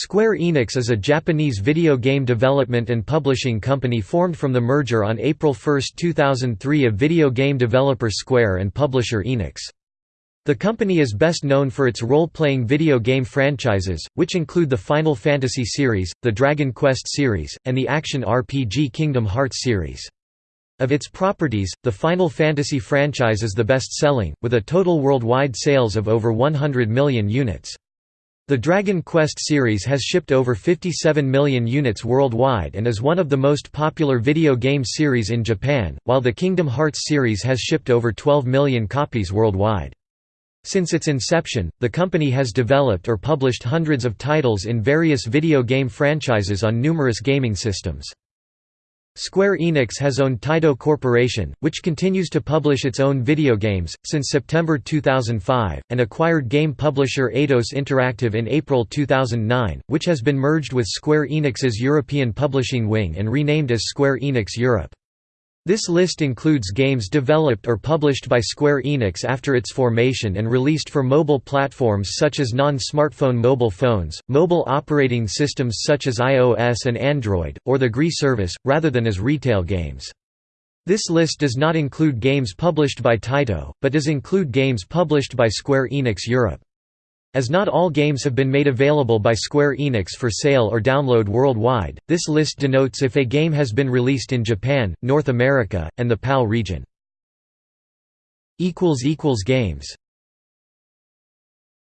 Square Enix is a Japanese video game development and publishing company formed from the merger on April 1, 2003 of video game developer Square and publisher Enix. The company is best known for its role-playing video game franchises, which include the Final Fantasy series, the Dragon Quest series, and the action RPG Kingdom Hearts series. Of its properties, the Final Fantasy franchise is the best-selling, with a total worldwide sales of over 100 million units. The Dragon Quest series has shipped over 57 million units worldwide and is one of the most popular video game series in Japan, while the Kingdom Hearts series has shipped over 12 million copies worldwide. Since its inception, the company has developed or published hundreds of titles in various video game franchises on numerous gaming systems. Square Enix has owned Taito Corporation, which continues to publish its own video games, since September 2005, and acquired game publisher Eidos Interactive in April 2009, which has been merged with Square Enix's European publishing wing and renamed as Square Enix Europe. This list includes games developed or published by Square Enix after its formation and released for mobile platforms such as non-smartphone mobile phones, mobile operating systems such as iOS and Android, or the GREE service, rather than as retail games. This list does not include games published by Taito, but does include games published by Square Enix Europe. As not all games have been made available by Square Enix for sale or download worldwide, this list denotes if a game has been released in Japan, North America, and the PAL region. Games